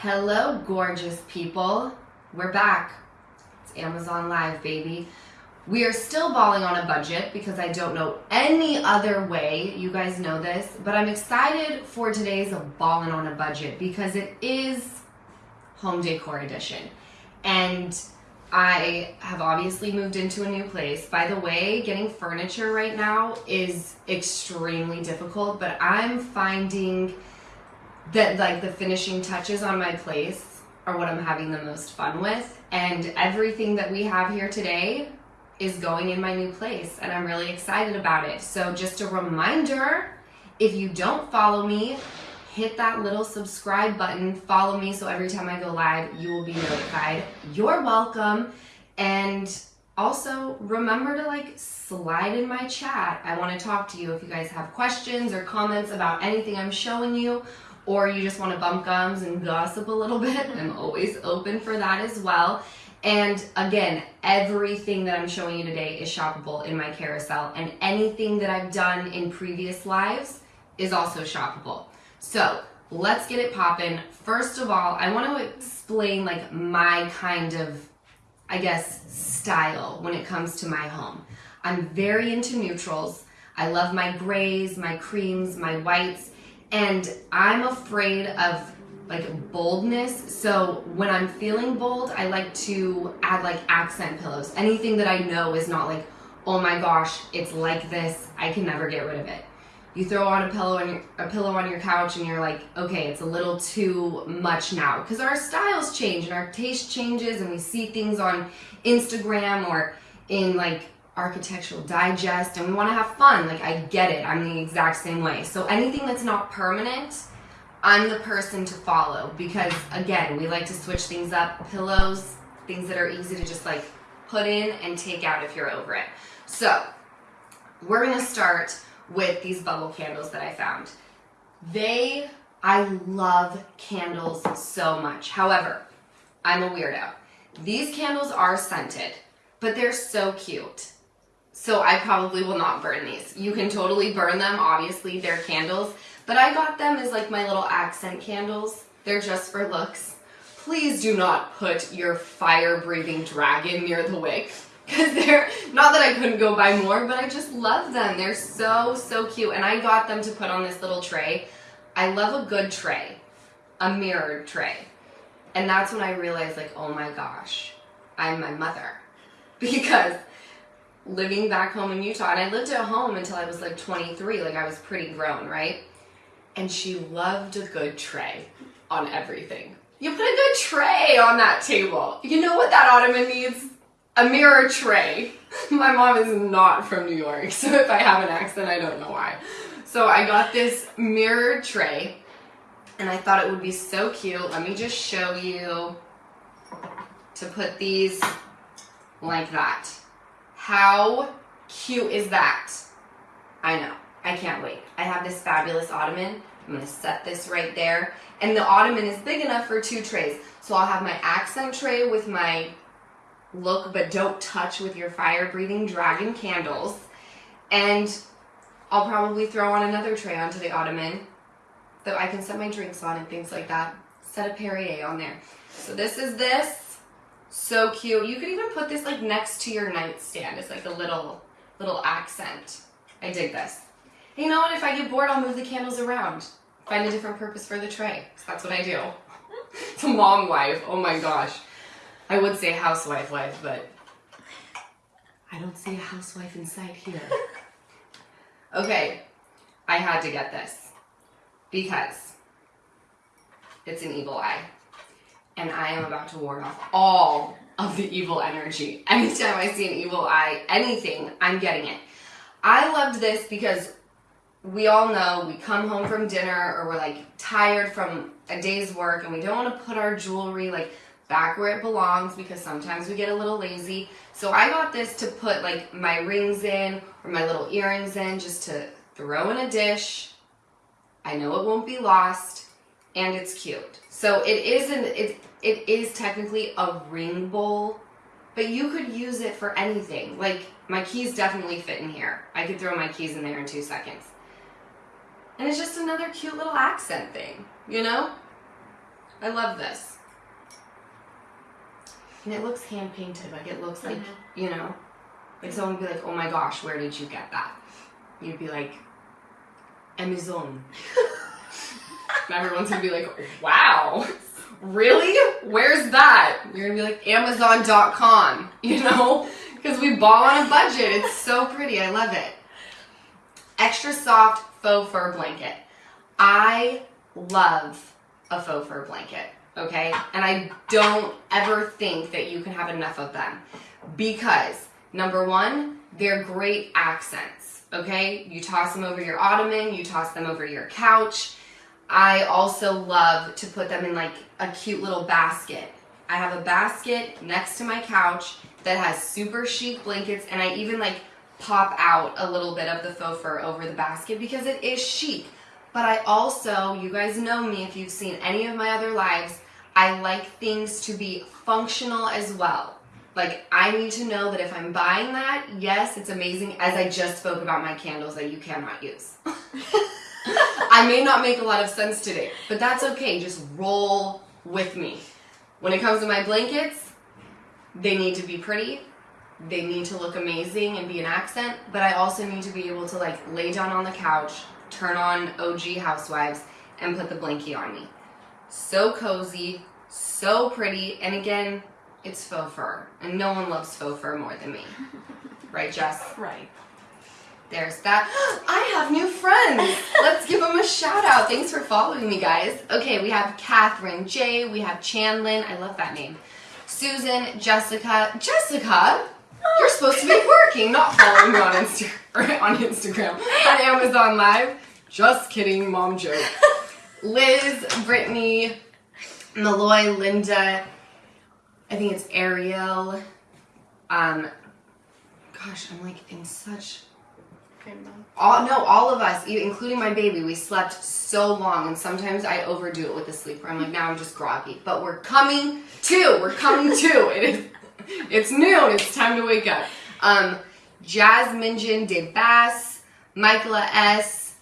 Hello, gorgeous people. We're back. It's Amazon Live, baby. We are still balling on a budget because I don't know any other way. You guys know this, but I'm excited for today's balling on a budget because it is home decor edition. And I have obviously moved into a new place. By the way, getting furniture right now is extremely difficult, but I'm finding that like the finishing touches on my place are what I'm having the most fun with. And everything that we have here today is going in my new place and I'm really excited about it. So just a reminder, if you don't follow me, hit that little subscribe button, follow me so every time I go live, you will be notified. You're welcome. And also remember to like slide in my chat. I want to talk to you if you guys have questions or comments about anything I'm showing you or you just want to bump gums and gossip a little bit. I'm always open for that as well. And again, everything that I'm showing you today is shoppable in my carousel and anything that I've done in previous lives is also shoppable. So let's get it popping. First of all, I want to explain like my kind of, I guess, style when it comes to my home. I'm very into neutrals. I love my grays, my creams, my whites, and I'm afraid of like boldness. So when I'm feeling bold, I like to add like accent pillows. Anything that I know is not like, oh my gosh, it's like this. I can never get rid of it. You throw on a pillow on your, a pillow on your couch and you're like, okay, it's a little too much now because our styles change and our taste changes and we see things on Instagram or in like architectural digest and we want to have fun. Like I get it. I'm the exact same way. So anything that's not permanent, I'm the person to follow because again, we like to switch things up. Pillows, things that are easy to just like put in and take out if you're over it. So we're gonna start with these bubble candles that I found. They, I love candles so much. However, I'm a weirdo. These candles are scented, but they're so cute. So I probably will not burn these. You can totally burn them, obviously they're candles, but I got them as like my little accent candles. They're just for looks. Please do not put your fire-breathing dragon near the wick because they're, not that I couldn't go buy more, but I just love them. They're so, so cute. And I got them to put on this little tray. I love a good tray, a mirrored tray. And that's when I realized like, oh my gosh, I'm my mother. Because living back home in Utah, and I lived at home until I was like 23, like I was pretty grown, right? and she loved a good tray on everything. You put a good tray on that table. You know what that ottoman needs? A mirror tray. My mom is not from New York, so if I have an accent, I don't know why. So I got this mirror tray, and I thought it would be so cute. Let me just show you to put these like that. How cute is that? I know. I can't wait. I have this fabulous ottoman. I'm gonna set this right there. And the ottoman is big enough for two trays. So I'll have my accent tray with my look but don't touch with your fire breathing dragon candles. And I'll probably throw on another tray onto the ottoman that I can set my drinks on and things like that. Set a Perrier on there. So this is this. So cute. You could even put this like next to your nightstand. It's like a little, little accent. I dig this. You know what? If I get bored, I'll move the candles around. Find a different purpose for the tray. That's what I do. it's a mom wife. Oh my gosh. I would say housewife wife, but I don't see a housewife inside here. Okay, I had to get this because it's an evil eye. And I am about to ward off all of the evil energy. Anytime I see an evil eye, anything, I'm getting it. I loved this because we all know we come home from dinner or we're like tired from a day's work and we don't want to put our jewelry like back where it belongs because sometimes we get a little lazy. So I got this to put like my rings in or my little earrings in just to throw in a dish. I know it won't be lost and it's cute. So it isn't, it, it is technically a ring bowl, but you could use it for anything. Like my keys definitely fit in here. I could throw my keys in there in two seconds. And it's just another cute little accent thing, you know? I love this. And it looks hand painted. Like it looks like, Mhm. you know, like someone would be like, oh my gosh, where did you get that? You'd be like, Amazon. and everyone's gonna be like, wow, really? Where's that? You're gonna be like, Amazon.com, you know? Because we ball on a budget. It's so pretty. I love it. Extra soft faux fur blanket. I love a faux fur blanket, okay? And I don't ever think that you can have enough of them because number one, they're great accents, okay? You toss them over your ottoman, you toss them over your couch. I also love to put them in like a cute little basket. I have a basket next to my couch that has super chic blankets and I even like pop out a little bit of the faux fur over the basket because it is chic. But I also, you guys know me if you've seen any of my other lives, I like things to be functional as well. Like, I need to know that if I'm buying that, yes, it's amazing, as I just spoke about my candles that you cannot use. I may not make a lot of sense today, but that's okay. Just roll with me. When it comes to my blankets, they need to be pretty. They need to look amazing and be an accent, but I also need to be able to like lay down on the couch, turn on OG Housewives, and put the blankie on me. So cozy, so pretty, and again, it's faux fur, and no one loves faux fur more than me. Right, Jess? Right. There's that. I have new friends. Let's give them a shout out. Thanks for following me, guys. Okay, we have Catherine J. We have Chandlin. I love that name. Susan, Jessica. Jessica, you're supposed to be working, not following me on Insta on Instagram on Amazon Live. Just kidding, mom joke. Liz, Brittany, Malloy, Linda. I think it's Ariel. Um, gosh, I'm like in such all no, all of us, including my baby, we slept so long, and sometimes I overdo it with the sleep. Where I'm like, now I'm just groggy. But we're coming to. We're coming to. It is. It's noon. It's time to wake up. Um, Jasmine De Bass, Michaela S,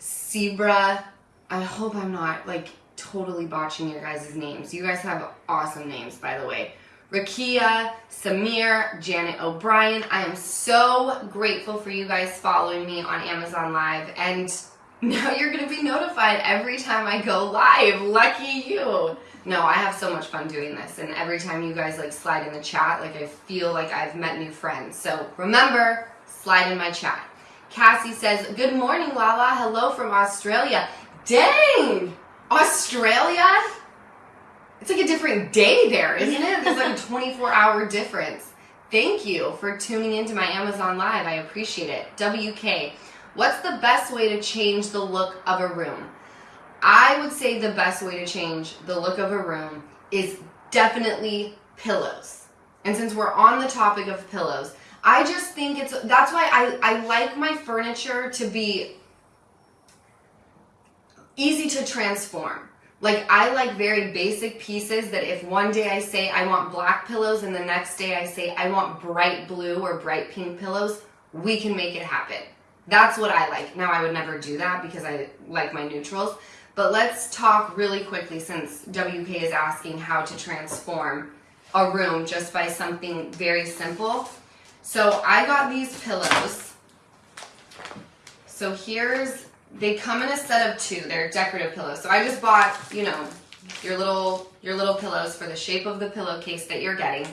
zebra I hope I'm not like totally botching your guys' names. You guys have awesome names, by the way. Rakia, Samir, Janet O'Brien. I am so grateful for you guys following me on Amazon Live. And now you're going to be notified every time I go live. Lucky you. No, I have so much fun doing this. And every time you guys like slide in the chat, like I feel like I've met new friends. So remember, slide in my chat. Cassie says, Good morning, Lala. Hello from Australia. Dang! Australia? It's like a different day there, isn't it? There's like a 24 hour difference. Thank you for tuning into my Amazon Live. I appreciate it. WK, what's the best way to change the look of a room? I would say the best way to change the look of a room is definitely pillows. And since we're on the topic of pillows, I just think it's that's why I, I like my furniture to be easy to transform. Like I like very basic pieces that if one day I say I want black pillows and the next day I say I want bright blue or bright pink pillows, we can make it happen. That's what I like. Now I would never do that because I like my neutrals. But let's talk really quickly since WK is asking how to transform a room just by something very simple. So I got these pillows. So here's they come in a set of two. They're decorative pillows. So I just bought, you know, your little your little pillows for the shape of the pillowcase that you're getting.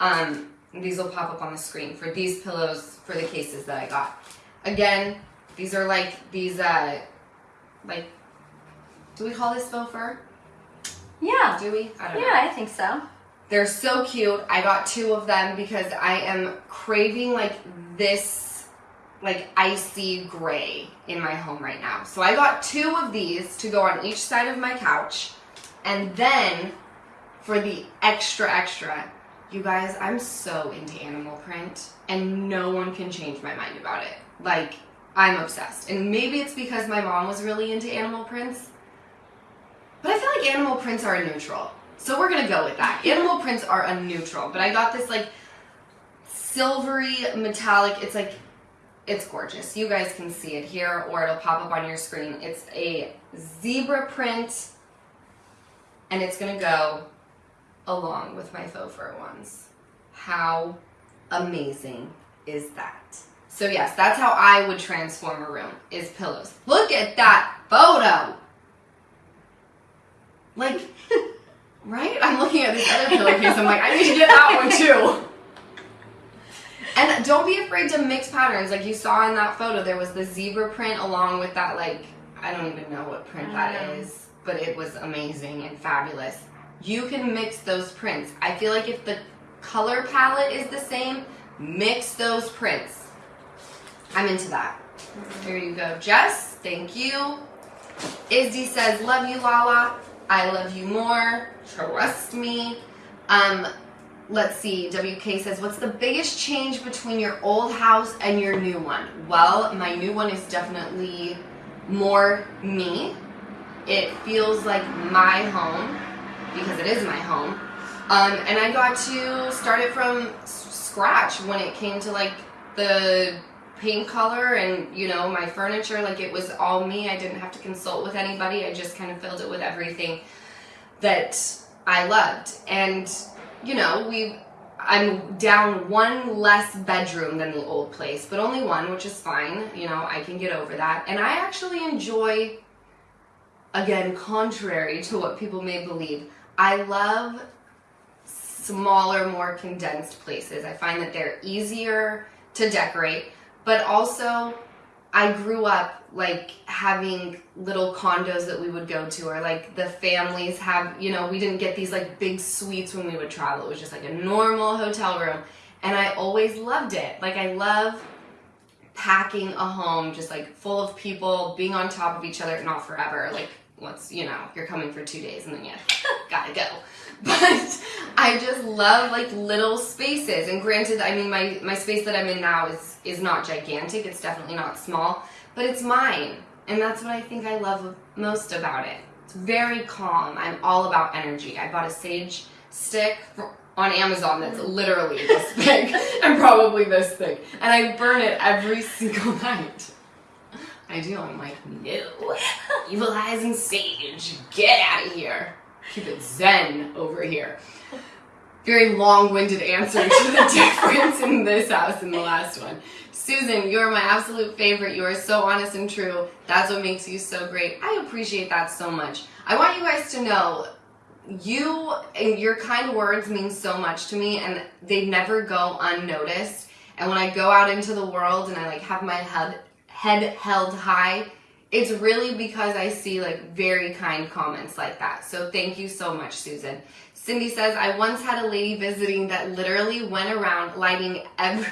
Um, these will pop up on the screen for these pillows for the cases that I got. Again, these are like these uh like do we call this faux fur? Yeah. Do we? I don't know. Yeah, I think so. They're so cute. I got two of them because I am craving like this like icy gray in my home right now. So I got two of these to go on each side of my couch. And then for the extra extra, you guys, I'm so into animal print and no one can change my mind about it. Like I'm obsessed. And maybe it's because my mom was really into animal prints. But I feel like animal prints are a neutral. So we're gonna go with that. Animal prints are a neutral, but I got this like silvery metallic. It's like it's gorgeous. You guys can see it here, or it'll pop up on your screen. It's a zebra print and it's gonna go along with my faux fur ones. How amazing is that? So yes, that's how I would transform a room, is pillows. Look at that photo! Like, right? I'm looking at this other pillowcase, I'm like, I need to get that one too. And don't be afraid to mix patterns. Like you saw in that photo, there was the zebra print along with that, like, I don't even know what print that is, but it was amazing and fabulous. You can mix those prints. I feel like if the color palette is the same, mix those prints. I'm into that. Here you go, Jess. Thank you. Izzy says, love you, Lala. I love you more. Trust me. Um, let's see. WK says, what's the biggest change between your old house and your new one? Well, my new one is definitely more me. It feels like my home because it is my home. Um, and I got to start it from scratch when it came to like the paint color and you know my furniture like it was all me i didn't have to consult with anybody i just kind of filled it with everything that i loved and you know we i'm down one less bedroom than the old place but only one which is fine you know i can get over that. And i actually enjoy again contrary to what people may believe i love smaller more condensed places. I find that they're easier to decorate but also I grew up like having little condos that we would go to or like the families have, you know, we didn't get these like big suites when we would travel. It was just like a normal hotel room and I always loved it. Like I love packing a home just like full of people being on top of each other, not forever. Like once, you know, you're coming for 2 days and then you got to go. but I just love like little spaces. And granted, I mean, my, my space that I'm in now is, is not gigantic. It's definitely not small, but it's mine. And that's what I think I love most about it. It's very calm. I'm all about energy. I bought a sage stick on Amazon that's mm. literally this big and probably this thick. And I burn it every single night. I do. I'm like, no. Evil eyes and sage, get out of here keep it zen over here. Very long-winded answer to the difference in this house and the last one. Susan, you're my absolute favorite. You are so honest and true. That's what makes you so great. I appreciate that so much. I want you guys to know you and your kind words mean so much to me and they never go unnoticed. And when I go out into the world and I like have my head head held high, it's really because I see like very kind comments like that. So thank you so much, Susan. Cindy says, I once had a lady visiting that literally went around lighting every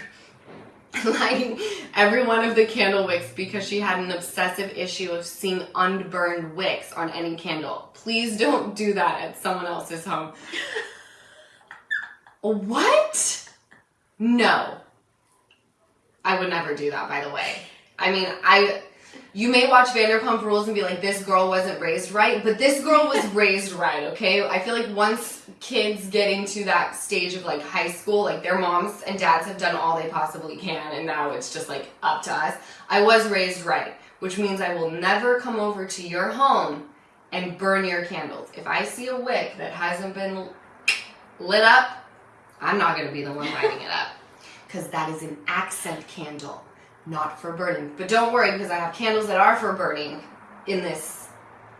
lighting every one of the candle wicks because she had an obsessive issue of seeing unburned wicks on any candle. Please don't do that at someone else's home. what? No. I would never do that, by the way. I mean, I you may watch Vanderpump Rules and be like, this girl wasn't raised right, but this girl was raised right, okay? I feel like once kids get into that stage of like high school, like their moms and dads have done all they possibly can, and now it's just like up to us. I was raised right, which means I will never come over to your home and burn your candles. If I see a wick that hasn't been lit up, I'm not gonna be the one lighting it up. Because that is an accent candle not for burning. But don't worry because I have candles that are for burning in this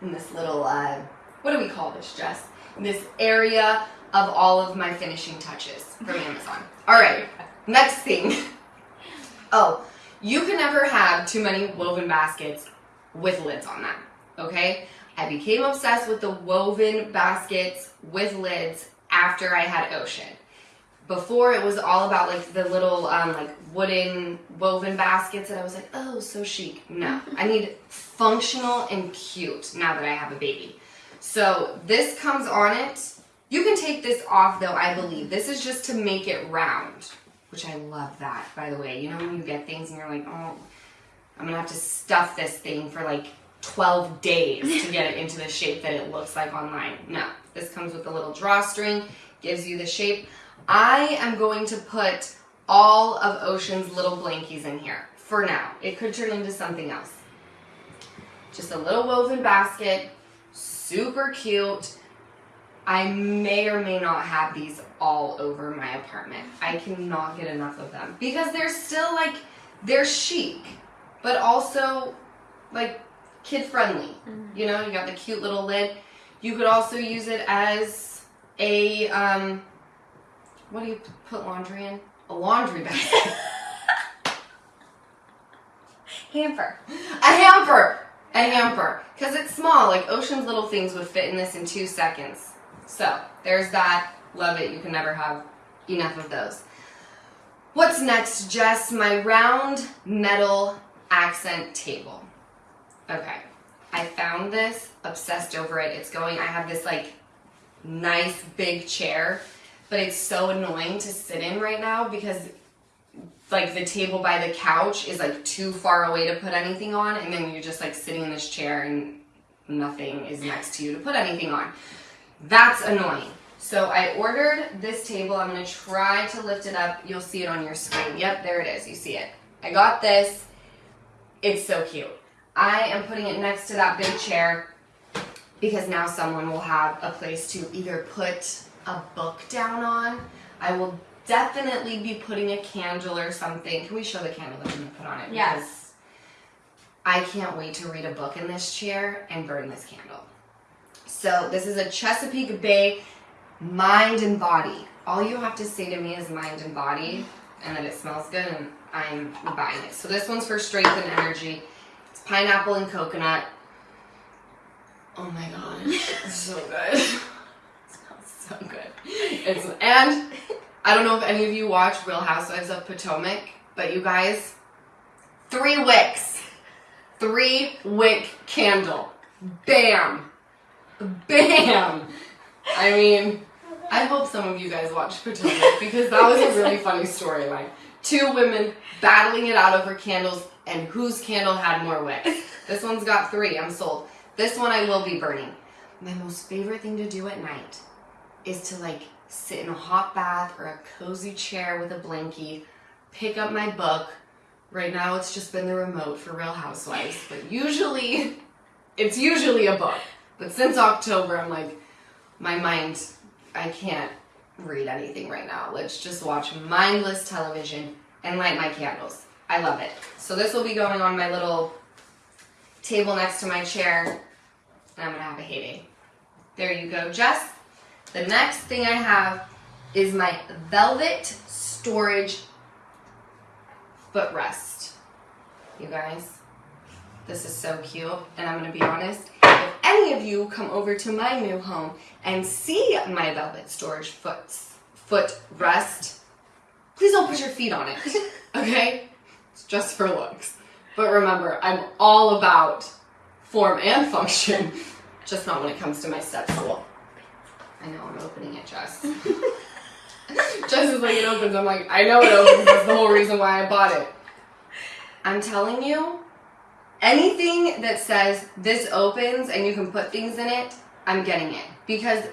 in this little uh, what do we call this, Jess? In this area of all of my finishing touches from Amazon. All right, next thing. Oh, you can never have too many woven baskets with lids on them. Okay, I became obsessed with the woven baskets with lids after I had Ocean before it was all about like the little um, like wooden woven baskets and I was like, oh, so chic. No, I need functional and cute now that I have a baby. So this comes on it. You can take this off though, I believe. This is just to make it round, which I love that, by the way. You know when you get things and you're like, oh, I'm gonna have to stuff this thing for like 12 days to get it into the shape that it looks like online. No, this comes with a little drawstring, gives you the shape. I am going to put all of Ocean's little blankies in here for now. It could turn into something else. Just a little woven basket, super cute. I may or may not have these all over my apartment. I cannot get enough of them because they're still like they're chic, but also like kid friendly. Mm-hmm. You know, you got the cute little lid. You could also use it as a um, what do you put laundry in? A laundry basket. Hamper. a hamper. A hamper. Because it's small. Like Ocean's little things would fit in this in two seconds. So there's that. Love it. You can never have enough of those. What's next, Jess? My round metal accent table. Okay. I found this, obsessed over it. It's going, I have this like nice big chair, but it's so annoying to sit in right now because like the table by the couch is like too far away to put anything on, and then you're just like sitting in this chair and nothing is next to you to put anything on. That's annoying. So I ordered this table. I'm gonna try to lift it up. You'll see it on your screen. Yep, there it is. You see it. I got this. It's so cute. I am putting it next to that big chair because now someone will have a place to either put a book down on. I will definitely be putting a candle or something. Can we show the candle that I'm gonna put on it? Yes. I can't wait to read a book in this chair and burn this candle. So this is a Chesapeake Bay mind and body. All you have to say to me is mind and body and that it smells good and I'm buying it. So this one's for strength and energy. It's pineapple and coconut. Oh my gosh, it's so good. so good. It's and I don't know if any of you watch Real Housewives of Potomac, but you guys, three wicks, three wick candle, bam, bam. I mean, I hope some of you guys watch Potomac because that was a really funny storyline. Two women battling it out over candles and whose candle had more wicks. This one's got three. I'm sold. This one I will be burning. My most favorite thing to do at night is to like sit in a hot bath or a cozy chair with a blankie, pick up my book. Right now it's just been the remote for Real Housewives, but usually it's usually a book. But since October, I'm like, my mind, I can't read anything right now. Let's just watch mindless television and light my candles. I love it. So this will be going on my little table next to my chair, and I'm gonna have a heyday. There you go, Jess. The next thing I have is my velvet storage footrest. You guys, this is so cute, and I'm gonna be honest. If any of you come over to my new home and see my velvet storage foot footrest, please don't put your feet on it. Okay? It's just for looks. But remember, I'm all about form and function, just not when it comes to my step stool. I know I'm opening it, Jess. Jess is like, it opens. I'm like, I know it opens. That's the whole reason why I bought it. I'm telling you, anything that says this opens and you can put things in it, I'm getting it. Because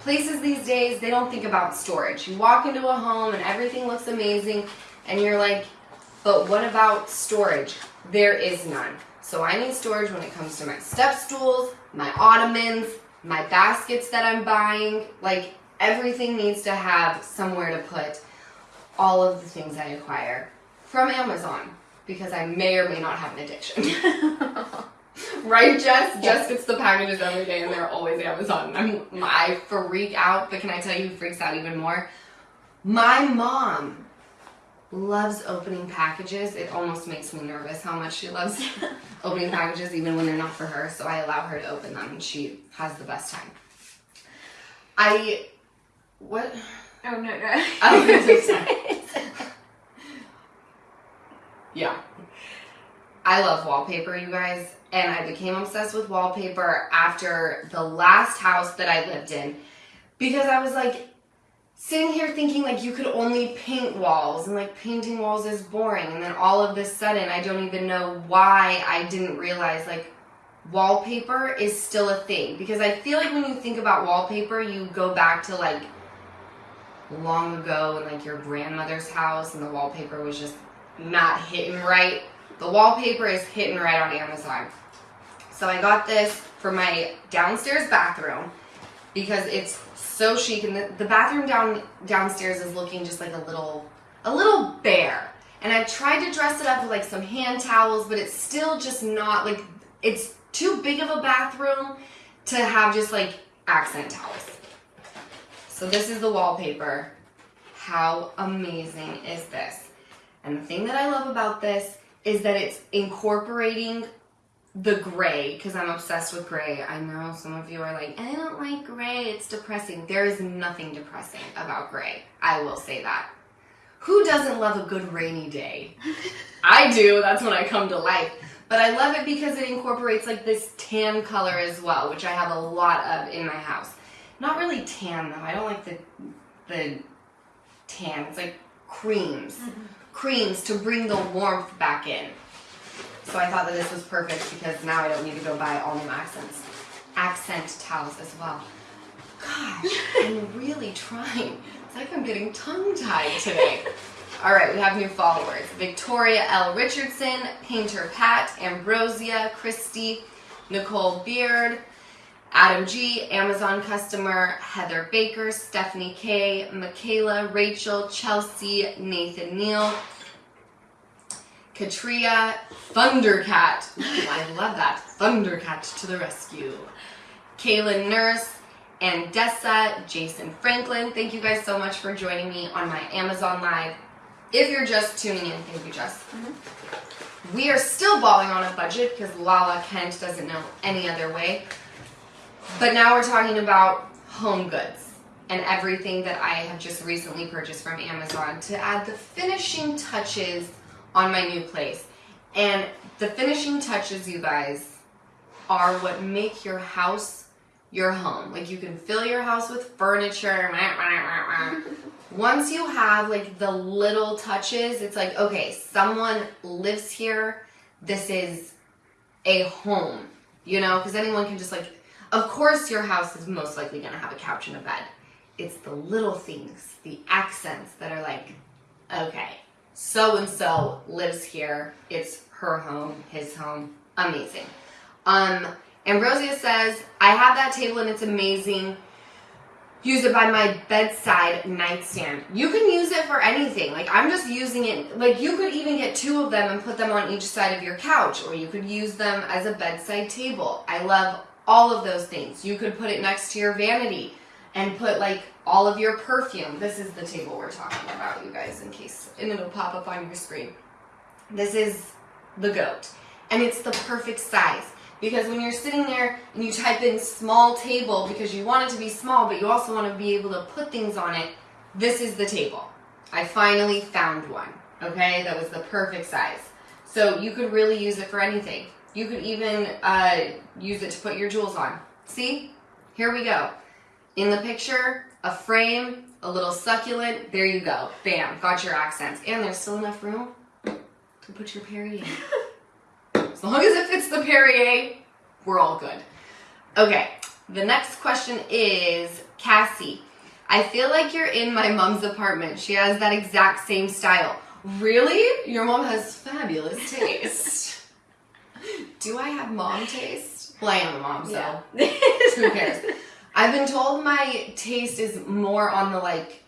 places these days, they don't think about storage. You walk into a home and everything looks amazing, and you're like, but what about storage? There is none. So I need storage when it comes to my step stools, my ottomans, my baskets that I'm buying. Like everything needs to have somewhere to put all of the things I acquire from Amazon because I may or may not have an addiction. right, Jess? Jess gets the packages every day and they're always Amazon. I'm, I freak out, but can I tell you who freaks out even more? My mom loves opening packages. It almost makes me nervous how much she loves opening packages, even when they're not for her. So I allow her to open them, and she has the best time. I what? Oh no no. Oh. Yeah. I love wallpaper, you guys, and I became obsessed with wallpaper after the last house that I lived in because I was like sitting here thinking like you could only paint walls and like painting walls is boring and then all of this sudden I don't even know why I didn't realize like wallpaper is still a thing because I feel like when you think about wallpaper you go back to like long ago in like your grandmother's house and the wallpaper was just not hitting right. The wallpaper is hitting right on Amazon. So I got this for my downstairs bathroom because it's so chic and the, the bathroom down downstairs is looking just like a little a little bare. And I tried to dress it up with like some hand towels, but it's still just not like it's too big of a bathroom to have just like accent towels. So this is the wallpaper. How amazing is this? And the thing that I love about this is that it's incorporating the gray because I'm obsessed with gray. I know some of you are like, I don't like gray, it's depressing. There is nothing depressing about gray. I will say that. Who doesn't love a good rainy day? I do, that's when I come to life. But I love it because it incorporates like this tan color as well, which I have a lot of in my house. Not really tan though. I don't like the the tan. It's like creams. Mm-hmm. Creams to bring the warmth back in. So I thought that this was perfect because now I don't need to go buy all new accents. Accent towels as well. Gosh, I'm really trying. It's like I'm getting tongue-tied today. All right, we have new followers. Victoria L. Richardson, Painter Pat, Ambrosia, Christy, Nicole Beard, Adam G, Amazon customer, Heather Baker, Stephanie K, Michaela, Rachel, Chelsea, Nathan Neal, Katria, Thundercat. I love that. Thundercat to the rescue. Kaylin Nurse, and Dessa, Jason Franklin. Thank you guys so much for joining me on my Amazon Live if you're just tuning in, thank you, Jess. Mm-hmm. We are still balling on a budget because Lala Kent doesn't know any other way. But now we're talking about home goods and everything that I have just recently purchased from Amazon to add the finishing touches on my new place. And the finishing touches, you guys, are what make your house your home. Like you can fill your house with furniture. Once you have like the little touches, it's like, okay, someone lives here. This is a home, you know, because anyone can just like, of course, your house is most likely going to have a couch and a bed. It's the little things, the accents that are like, okay, so and so lives here. It's her home, his home. Amazing. Um, Ambrosia says, I have that table and it's amazing use it by my bedside nightstand. You can use it for anything. Like I'm just using it, like you could even get two of them and put them on each side of your couch or you could use them as a bedside table. I love all of those things. You could put it next to your vanity and put like all of your perfume. This is the table we're talking about, you guys, in case, and it'll pop up on your screen. This is the goat and it's the perfect size. Because when you're sitting there and you type in small table because you want it to be small, but you also want to be able to put things on it, this is the table. I finally found one, okay? That was the perfect size. So you could really use it for anything. You could even uh, use it to put your jewels on. See? Here we go. In the picture, a frame, a little succulent, there you go. Bam, got your accents. And there's still enough room to put your Perrier. As long as it fits the Perrier, we're all good. Okay, the next question is Cassie. I feel like you're in my mom's apartment. She has that exact same style. Really? Your mom has fabulous taste. Do I have mom taste? Well, I am a mom, so yeah. who cares? I've been told my taste is more on the like,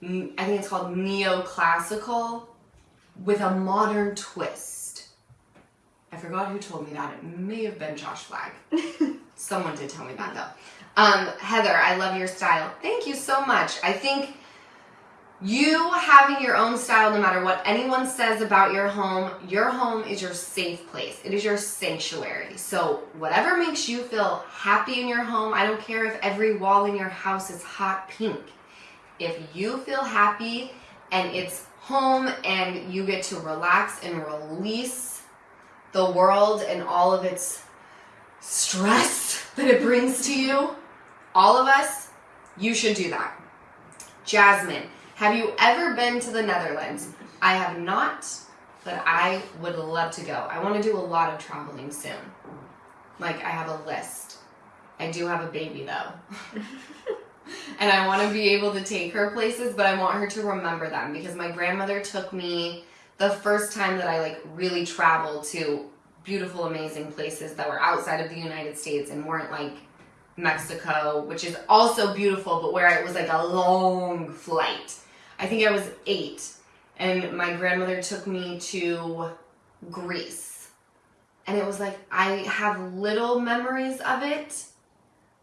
I think it's called neoclassical with a modern twist. I forgot who told me that. It may have been Josh Flagg. Someone did tell me that though. Um, Heather, I love your style. Thank you so much. I think you having your own style, no matter what anyone says about your home, your home is your safe place. It is your sanctuary. So, whatever makes you feel happy in your home, I don't care if every wall in your house is hot pink. If you feel happy and it's home and you get to relax and release the world and all of its stress that it brings to you, all of us, you should do that. Jasmine, have you ever been to the Netherlands? I have not, but I would love to go. I want to do a lot of traveling soon. Like, I have a list. I do have a baby though. and I want to be able to take her places, but I want her to remember them because my grandmother took me the first time that I like really traveled to beautiful, amazing places that were outside of the United States and weren't like Mexico, which is also beautiful, but where it was like a long flight. I think I was eight, and my grandmother took me to Greece. And it was like, I have little memories of it,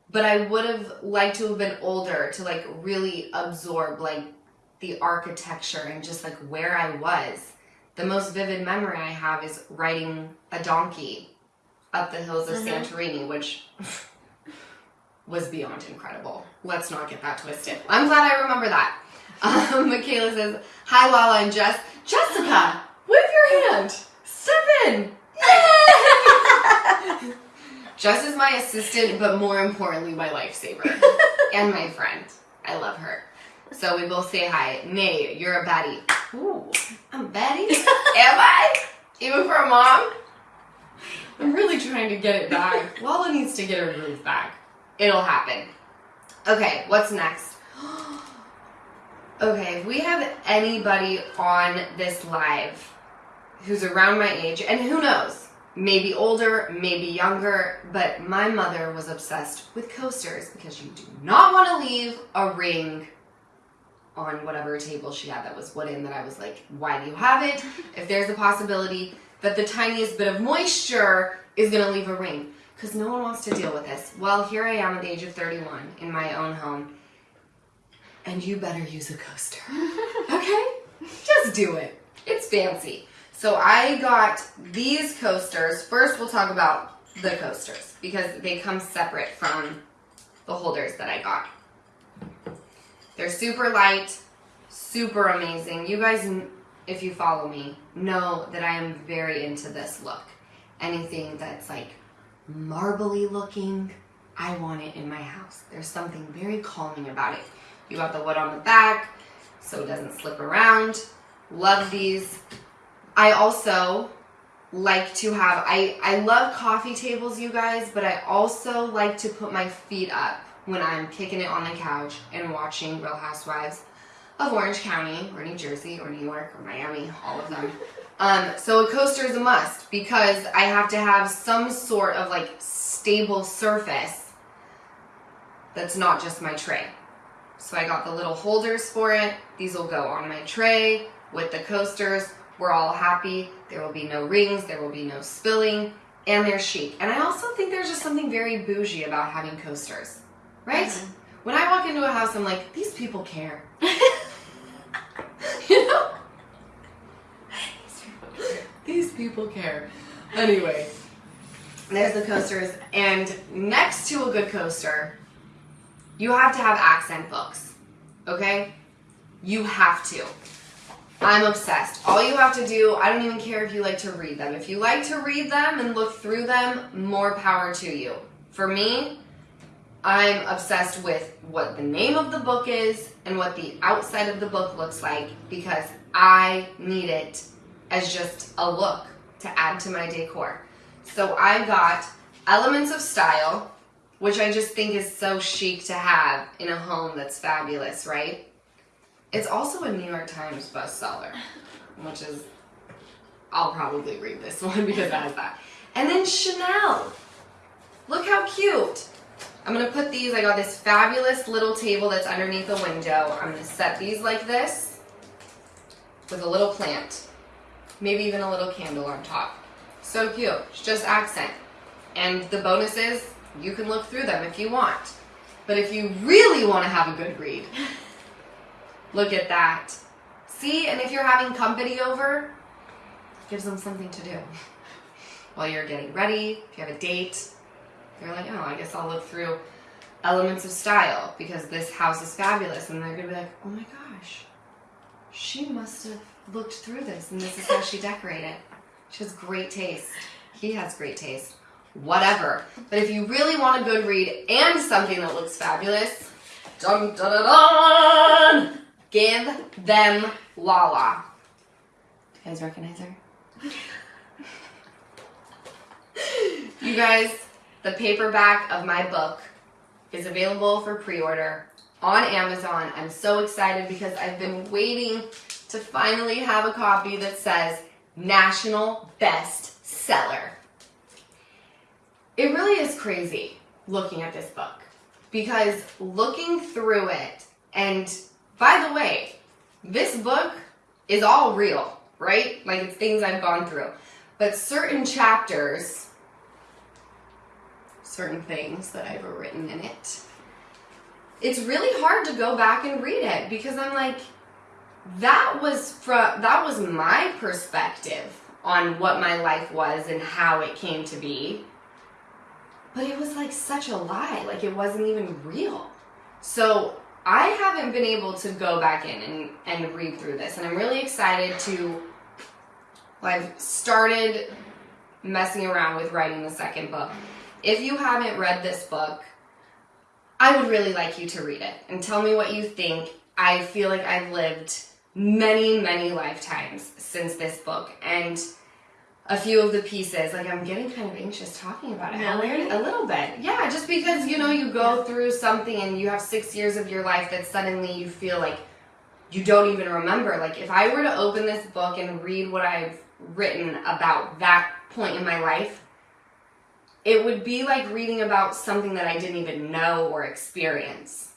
but I would have liked to have been older to like really absorb like the architecture and just like where I was. The most vivid memory I have is riding a donkey up the hills of Mhm. Santorini, which was beyond incredible. Let's not get that twisted. I'm glad I remember that. Um, Michaela says, Hi, Lala and Jess. Jessica, wave your hand. Step in. Jess is my assistant, but more importantly, my lifesaver and my friend. I love her. So we both say hi. Nay, you're a baddie. Ooh, I'm a baddie? Am I? Even for a mom? I'm really trying to get it back. Lala needs to get her groove back. It'll happen. Okay, what's next? Okay, if we have anybody on this live who's around my age, and who knows, maybe older, maybe younger, but my mother was obsessed with coasters because you do not want to leave a ring on whatever table she had that was wooden that I was like, why do you have it? If there's a possibility that the tiniest bit of moisture is going to leave a ring because no one wants to deal with this. Well, here I am at the age of 31 in my own home, and you better use a coaster. okay? Just do it. It's fancy. So I got these coasters. First, we'll talk about the coasters because they come separate from the holders that I got. They're super light, super amazing. You guys, if you follow me, know that I am very into this look. Anything that's like marbly looking, I want it in my house. There's something very calming about it. You got the wood on the back, so it doesn't slip around. Love these. I also like to have I I love coffee tables you guys, but I also like to put my feet up when I'm kicking it on the couch and watching Real Housewives of Orange County or New Jersey or New York or Miami, all of them. Um, so a coaster is a must because I have to have some sort of like stable surface that's not just my tray. So I got the little holders for it. These will go on my tray with the coasters. We're all happy. There will be no rings, there will be no spilling, and they're chic. And I also think there's just something very bougie about having coasters, right? Mhm. When I walk into a house, I'm like, these people care. you know? These people care. Anyway, there's the coasters, and next to a good coaster, you have to have accent books. Okay? You have to. I'm obsessed. All you have to do, I don't even care if you like to read them. If you like to read them and look through them, more power to you. For me, I'm obsessed with what the name of the book is and what the outside of the book looks like because I need it as just a look to add to my decor. So I got Elements of Style, which I just think is so chic to have in a home that's fabulous, right? It's also a New York Times bestseller, which is, I'll probably read this one because it has that. And then Chanel. Look how cute. I'm gonna put these, I got this fabulous little table that's underneath the window. I'm gonna set these like this with a little plant. Maybe even a little candle on top. So cute, it's just accent. And the bonus is, you can look through them if you want. But if you really wanna have a good read, look at that. See, and if you're having company over, gives them something to do. While you're getting ready, if you have a date, they're like, oh, I guess I'll look through elements of style because this house is fabulous. And they're gonna be like, oh my gosh, she must have looked through this and this is how she decorated. She has great taste. He has great taste. Whatever. But if you really want a good read and something that looks fabulous, dun dun dun give them Lala. Do you guys recognize her? you guys, the paperback of my book is available for pre-order on Amazon. I'm so excited because I've been waiting to finally have a copy that says National Best Seller. It really is crazy looking at this book because looking through it, and by the way, this book is all real, right? Like it's things I've gone through. But certain chapters, certain things that I've written in it, it's really hard to go back and read it because I'm like, that was from that was my perspective on what my life was and how it came to be. But it was like such a lie, like it wasn't even real. So I haven't been able to go back in and, and read through this, and I'm really excited to. Well, I've started messing around with writing the second book. If you haven't read this book, I would really like you to read it and tell me what you think. I feel like I've lived many, many lifetimes since this book, and a few of the pieces, like I'm getting kind of anxious talking about it. Really? A little bit. Yeah, just because, you know, you go through something and you have six years of your life that suddenly you feel like you don't even remember. Like, if I were to open this book and read what I've written about that point in my life, it would be like reading about something that I didn't even know or experience.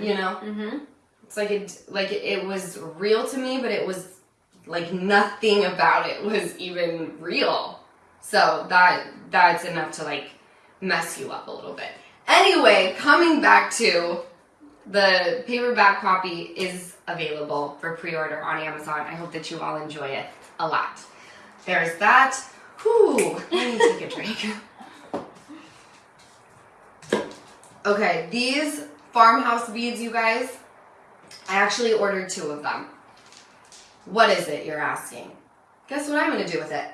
You know? Mm-hmm. It's like it like it was real to me, but it was like nothing about it was even real. So that that's enough to like mess you up a little bit. Anyway, coming back to the paperback copy is available for pre-order on Amazon. I hope that you all enjoy it a lot. There's that. Whew, let me take a drink. Okay, these farmhouse beads, you guys, I actually ordered two of them. What is it, you're asking? Guess what I'm going to do with it?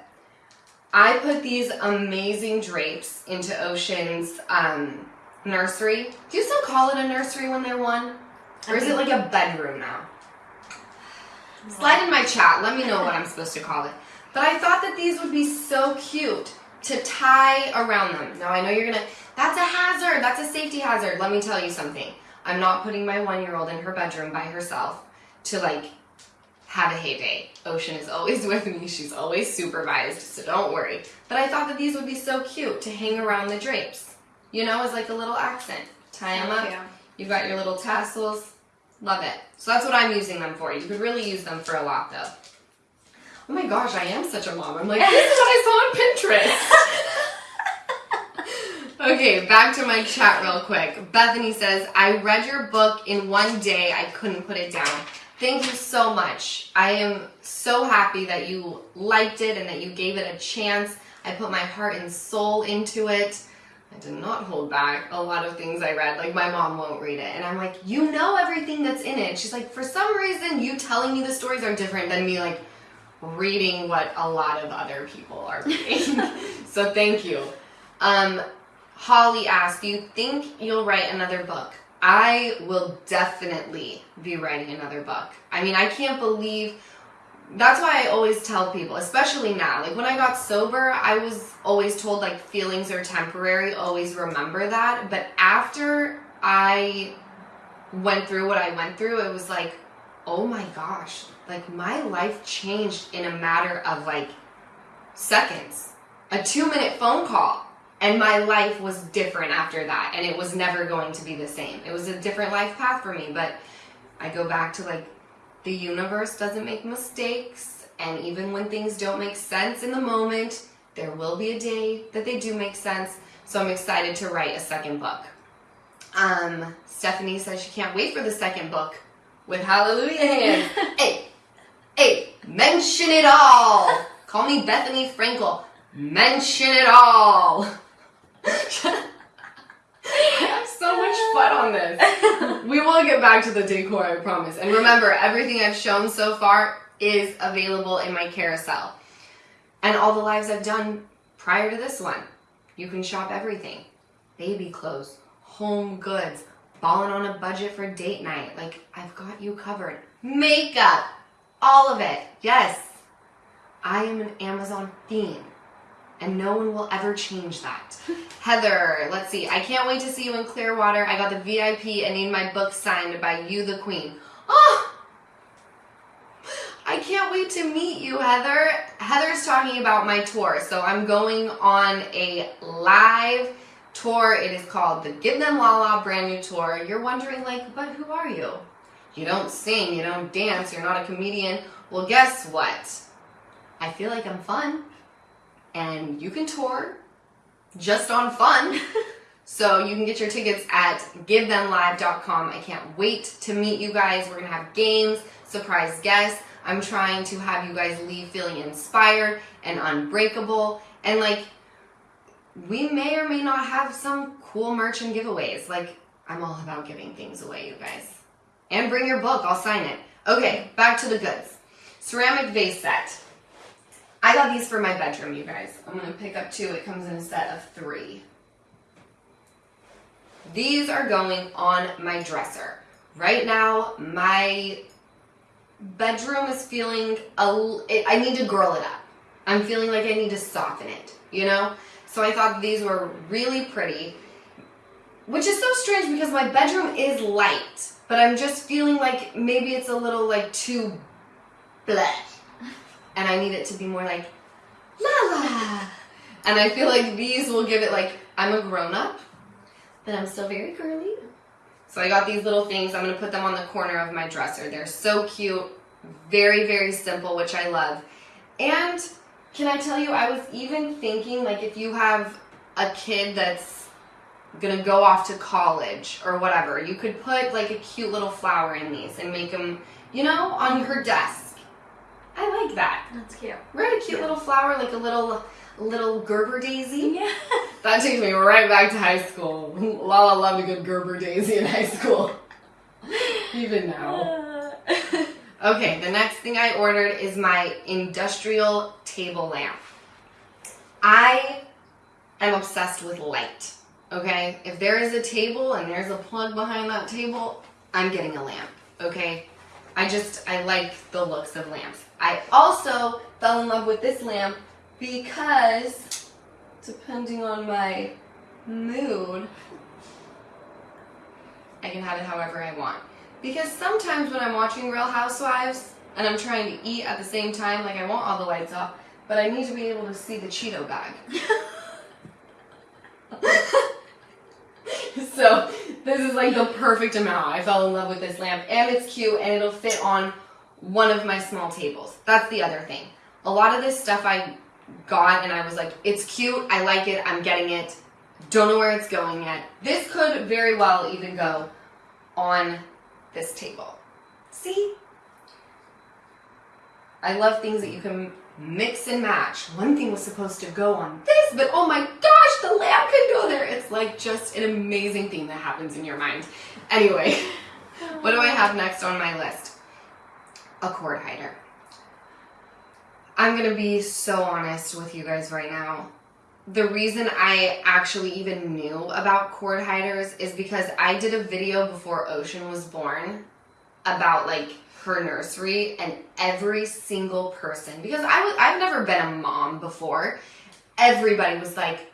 I put these amazing drapes into Ocean's um, nursery. Do you still call it a nursery when they're one? Or is it like a bedroom now? Slide in my chat. Let me know what I'm supposed to call it. But I thought that these would be so cute to tie around them. Now I know you're gonna. That's a hazard. That's a safety hazard. Let me tell you something. I'm not putting my one-year-old in her bedroom by herself to like have a heyday. Ocean is always with me. She's always supervised, so don't worry. But I thought that these would be so cute to hang around the drapes. You know, as like a little accent. Tie them up. Yeah. You've got your little tassels. Love it. So that's what I'm using them for. You could really use them for a lot though. Oh my gosh, I am such a mom. I'm like, this is what I saw on Pinterest. okay, back to my chat real quick. Bethany says, I read your book in one day. I couldn't put it down. Thank you so much. I am so happy that you liked it and that you gave it a chance. I put my heart and soul into it. I did not hold back a lot of things I read. Like my mom won't read it. And I'm like, you know everything that's in it. She's like, for some reason you telling me the stories are different than me like reading what a lot of other people are reading. so thank you. Um, Holly asked, do you think you'll write another book? I will definitely be writing another book. I mean, I can't believe that's why I always tell people, especially now. Like when I got sober, I was always told like feelings are temporary, always remember that. But after I went through what I went through, it was like, oh my gosh, like my life changed in a matter of like seconds. A two minute phone call. And my life was different after that. And it was never going to be the same. It was a different life path for me. But I go back to like, the universe doesn't make mistakes. And even when things don't make sense in the moment, there will be a day that they do make sense. So I'm excited to write a second book. Um, Stephanie says she can't wait for the second book with Hallelujah hands. hey, hey, mention it all. Call me Bethenny Frankel. Mention it all. I have so much fun on this. We will get back to the decor, I promise. And remember, everything I've shown so far is available in my carousel. And all the lives I've done prior to this one. You can shop everything. Baby clothes, home goods, balling on a budget for date night. Like, I've got you covered. Makeup, all of it. Yes. I am an Amazon fiend and no one will ever change that. Heather, let's see. I can't wait to see you in Clearwater. I got the VIP and need my book signed by you, the Queen. Oh, I can't wait to meet you, Heather. Heather's talking about my tour, so I'm going on a live tour. It is called the Give Them Lala brand new tour. You're wondering, like, but who are you? You don't sing, you don't dance, you're not a comedian. Well, guess what? I feel like I'm fun, and you can tour just on fun. so you can get your tickets at givethemlive.com. I can't wait to meet you guys. We're gonna have games, surprise guests. I'm trying to have you guys leave feeling inspired and unbreakable. And like, we may or may not have some cool merch and giveaways. Like, I'm all about giving things away, you guys. And bring your book, I'll sign it. Okay, back to the goods. Ceramic vase set. I got these for my bedroom, you guys. I'm gonna pick up two. It comes in a set of three. These are going on my dresser. Right now, my bedroom is feeling a. It, I need to girl it up. I'm feeling like I need to soften it, you know? So I thought these were really pretty, which is so strange because my bedroom is light, but I'm just feeling like maybe it's a little like too bleh. And I need it to be more like la la. And I feel like these will give it like I'm a grown up, but I'm still very girly. So I got these little things. I'm gonna put them on the corner of my dresser. They're so cute, very, very simple, which I love. And can I tell you, I was even thinking like if you have a kid that's gonna go off to college or whatever, you could put like a cute little flower in these and make them, you know, on her desk. I like that. That's cute. Right, a cute little flower, like a little little Gerber daisy. Yeah. That takes me right back to high school. Lala loved a good Gerber daisy in high school. Even now. Okay, the next thing I ordered is my industrial table lamp. I am obsessed with light. Okay, if there is a table and there's a plug behind that table, I'm getting a lamp. Okay, I just I like the looks of lamps. I also fell in love with this lamp because depending on my mood, I can have it however I want. Because sometimes when I'm watching Real Housewives and I'm trying to eat at the same time, like I want all the lights off, but I need to be able to see the Cheeto bag. so this is like the perfect amount. I fell in love with this lamp and it's cute and it'll fit on one of my small tables. That's the other thing. A lot of this stuff I got and I was like, it's cute, I like it, I'm getting it. Don't know where it's going yet. This could very well even go on this table. See? I love things that you can mix and match. One thing was supposed to go on this, but oh my gosh, the lamp can go there. It's like just an amazing thing that happens in your mind. Anyway, what do I have next on my list? A cord hider. I'm gonna be so honest with you guys right now. The reason I actually even knew about cord hiders is because I did a video before Ocean was born about like her nursery and every single person because I I've never been a mom before. Everybody was like,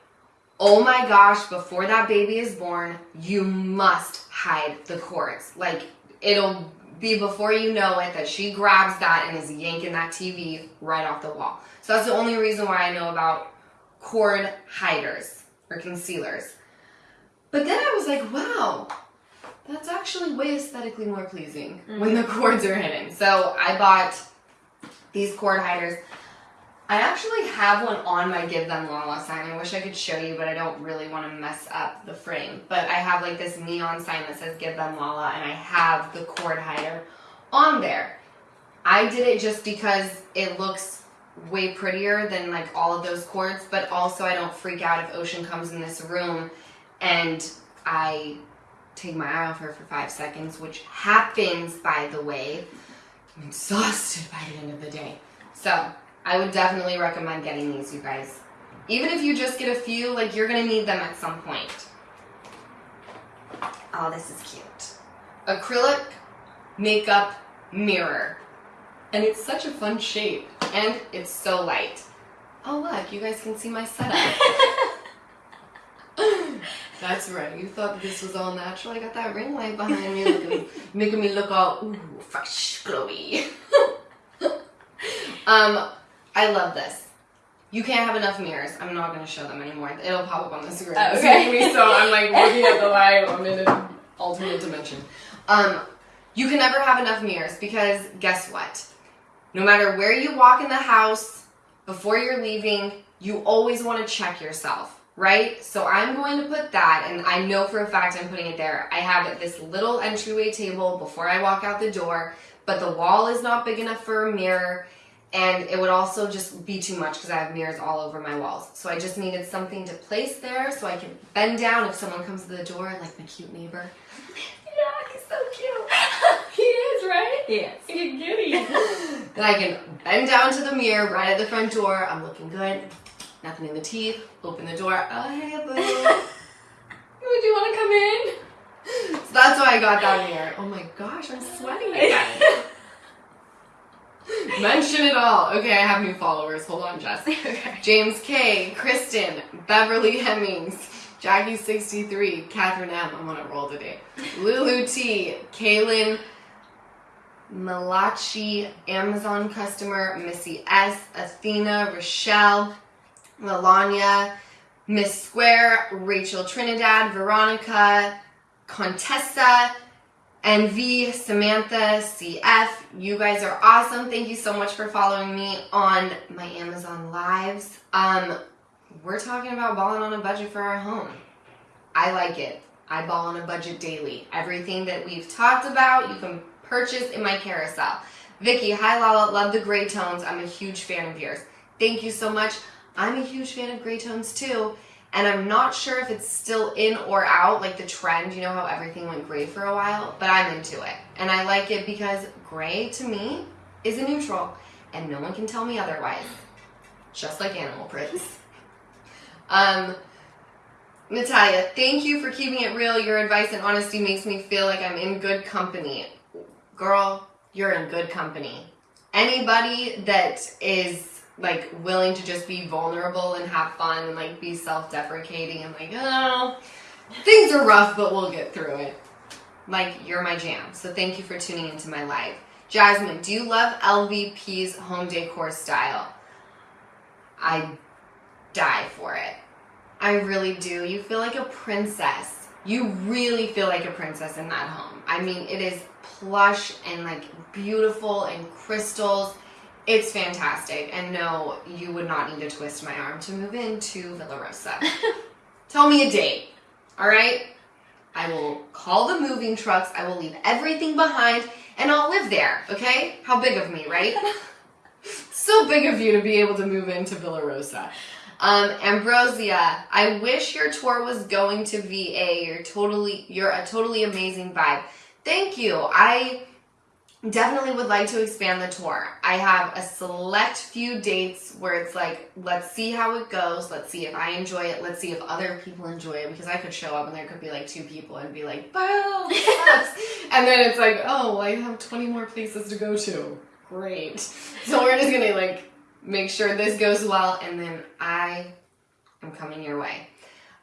"Oh my gosh, before that baby is born, you must hide the cords." Like it'll be before you know it that she grabs that and is yanking that TV right off the wall. So that's the only reason why I know about cord hiders or concealers. But then I was like, wow, that's actually way aesthetically more pleasing when mm-hmm. the cords are hidden. So I bought these cord hiders. I actually have one on my Give Them Lala sign. I wish I could show you, but I don't really want to mess up the frame. But I have like this neon sign that says Give Them Lala, and I have the cord hider on there. I did it just because it looks way prettier than like all of those cords, but also I don't freak out if Ocean comes in this room and I take my eye off her for five seconds, which happens, by the way. I'm exhausted by the end of the day. So, I would definitely recommend getting these, you guys. Even if you just get a few, like you're gonna need them at some point. Oh, this is cute. Acrylic makeup mirror. And it's such a fun shape. And it's so light. Oh, look, you guys can see my setup. That's right. You thought this was all natural. I got that ring light behind me, looking, making me look all ooh, fresh, glowy. um, I love this. You can't have enough mirrors. I'm not going to show them anymore. It'll pop up on the screen. Oh, okay. so I'm like looking at the light. I'm in an alternate dimension. Um, you can never have enough mirrors because guess what? No matter where you walk in the house, before you're leaving, you always want to check yourself, right? So I'm going to put that, and I know for a fact I'm putting it there. I have this little entryway table before I walk out the door, but the wall is not big enough for a mirror, and it would also just be too much because I have mirrors all over my walls. So I just needed something to place there so I can bend down if someone comes to the door, like my cute neighbor. Yeah, he's so cute. He is, right? Yes. You giddy. then I can bend down to the mirror right at the front door. I'm looking good. Nothing in the teeth. Open the door. Oh, hey, boo. Would you want to come in? so that's why I got that mirror. Oh my gosh, I'm sweating again. Mention it all. Okay, I have new followers. Hold on, Jess. okay. James K, Kristen, Beverly Hemmings, Jackie63, Catherine M. I'm on a roll today. Lulu T, Kaylin Malachi, Amazon customer, Missy S, Athena, Rochelle, Melania, Miss Square, Rachel Trinidad, Veronica, Contessa, NV, Samantha, CF. You guys are awesome. Thank you so much for following me on my Amazon lives. Um, we're talking about balling on a budget for our home. I like it. I ball on a budget daily. Everything that we've talked about, you can purchase in my carousel. Vicky, hi Lala, love the gray tones. I'm a huge fan of yours. Thank you so much. I'm a huge fan of gray tones too. And I'm not sure if it's still in or out, like the trend. You know how everything went gray for a while? But I'm into it. And I like it because gray to me is a neutral. And no one can tell me otherwise. Just like animal prints. Um, Natalia, thank you for keeping it real. Your advice and honesty makes me feel like I'm in good company. Girl, you're in good company. Anybody that is like willing to just be vulnerable and have fun and like be self-deprecating and like, oh, things are rough, but we'll get through it. Like, you're my jam. So thank you for tuning into my live. Jasmine, do you love LVP's home decor style? I die for it. I really do. You feel like a princess. You really feel like a princess in that home. I mean, it is plush and like beautiful and crystals. It's fantastic. And no, you would not need to twist my arm to move into Villa Rosa. Tell me a date, all right? I will call the moving trucks. I will leave everything behind and I'll live there, okay? How big of me, right? so big of you to be able to move into Villa Rosa. Um, Ambrosia, I wish your tour was going to VA. You're totally, you're a totally amazing vibe. Thank you. I definitely would like to expand the tour. I have a select few dates where it's like, let's see how it goes. Let's see if I enjoy it. Let's see if other people enjoy it because I could show up and there could be like two people and be like, "Wow, this sucks." and then it's like, oh, I have 20 more places to go to. Great. So we're just gonna like make sure this goes well and then I am coming your way.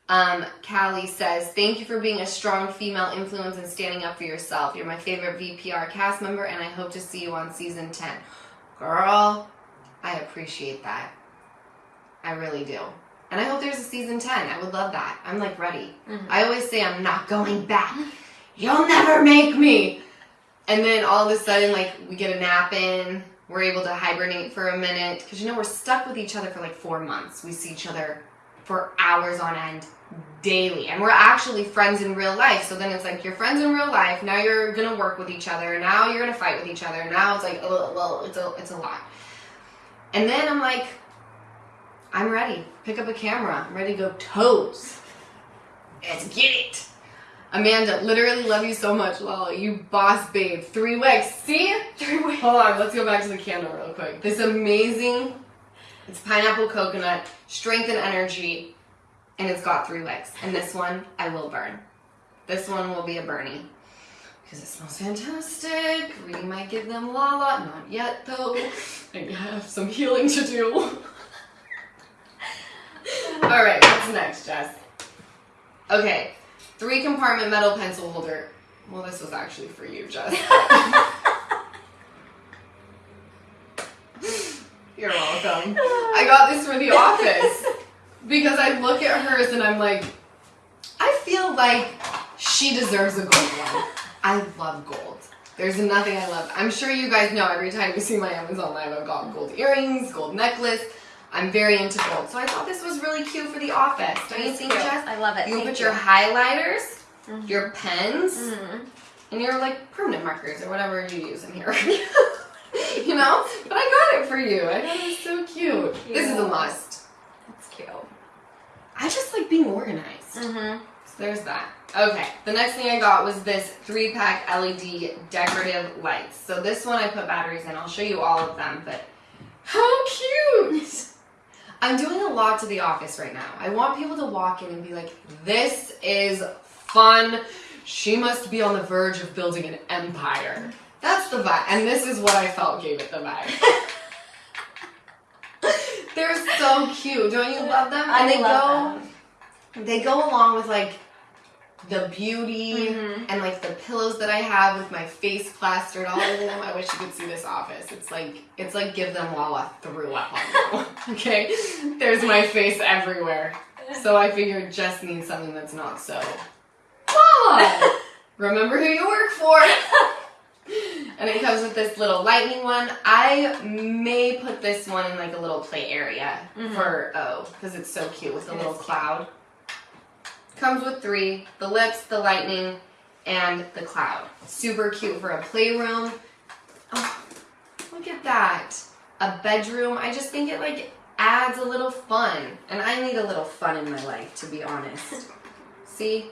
Um, Callie says, thank you for being a strong female influence and standing up for yourself. You're my favorite VPR cast member and I hope to see you on season 10. Girl, I appreciate that. I really do. And I hope there's a season 10. I would love that. I'm like ready. Mhm. I always say I'm not going back. You'll never make me. And then all of a sudden, like, we get a nap in. We're able to hibernate for a minute. Because, you know, we're stuck with each other for like four months. We see each other for hours on end daily. And we're actually friends in real life. So then it's like, you're friends in real life. Now you're going to work with each other. Now you're going to fight with each other. Now it's like, oh, well, it's a, it's a lot. And then I'm like, I'm ready. Pick up a camera. I'm ready to go toes. Let's get it. Amanda, literally love you so much, Lala. You boss babe. Three wicks. See? Three ways. Hold on, let's go back to the candle real quick. This amazing, it's pineapple coconut, strength and energy, and it's got three wicks. And this one, I will burn. This one will be a Bernie. Because it smells fantastic. We might give them Lala. Not yet, though. I have some healing to do. All right, what's next, Jess? Okay, three compartment metal pencil holder. Well, this was actually for you, Jess. You're welcome. I got this for the office because I look at hers and I'm like, I feel like she deserves a gold one. I love gold. There's nothing I love. I'm sure you guys know every time you see my Amazon live, I've got gold earrings, gold necklace. I'm very into gold. So I thought this was really cute for the office. Don't you think. Jess? I love it. You can Thank put your highlighters, Mhm. your pens, Mhm. and your like permanent markers or whatever you use in here. you know? But I got it for you. I thought it was so cute. This is a must. That's cute. I just like being organized. Mm-hmm. So there's that. Okay, the next thing I got was this three pack LED decorative lights. So this one I put batteries in. I'll show you all of them, but how cute! I'm doing a lot to the office right now. I want people to walk in and be like, this is fun. She must be on the verge of building an empire. That's the vibe. And this is what I felt gave it the vibe. They're so cute. Don't you love them? And I they love go they go along with like the beauty Mhm. and like the pillows that I have with my face plastered all over them. I wish you could see this office. It's like it's like give them Lala threw up on you. okay, there's my face everywhere. So I figured just needs something that's not so. Lala, remember who you work for. And it comes with this little lightning one. I may put this one in like a little play area Mhm. for O because it's so cute with the It little cloud. Comes with three the lips, the lightning, and the cloud. Super cute for a playroom. Oh, look at that. A bedroom. I just think it like adds a little fun. And I need a little fun in my life, to be honest. See?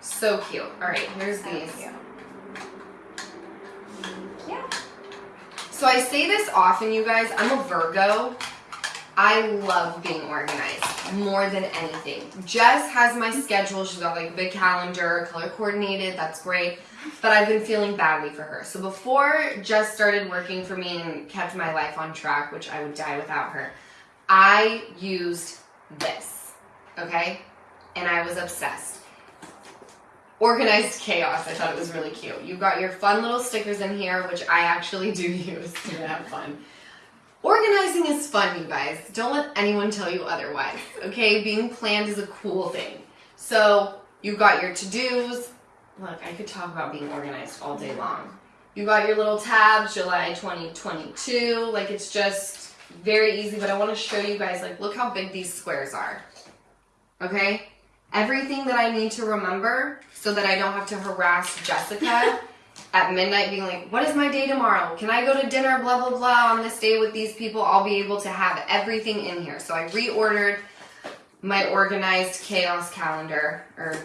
So cute. Alright, here's these. So I say this often, you guys. I'm a Virgo. I love being organized more than anything. Jess has my schedule. She's got like a big calendar, color coordinated. That's great. But I've been feeling badly for her. So before Jess started working for me and kept my life on track, which I would die without her, I used this. Okay? And I was obsessed. Organized chaos. I thought it was really cute. You've got your fun little stickers in here, which I actually do use to have fun. Organizing is fun, you guys. Don't let anyone tell you otherwise. Okay? Being planned is a cool thing. So, you've got your to-dos. Look, I could talk about being organized all day long. You got your little tabs, July 2022. Like it's just very easy, but I want to show you guys like look how big these squares are. Okay? Everything that I need to remember so that I don't have to harass Jessica at midnight being like, what is my day tomorrow? Can I go to dinner, blah, blah, blah, on this day with these people? I'll be able to have everything in here. So I reordered my organized chaos calendar, or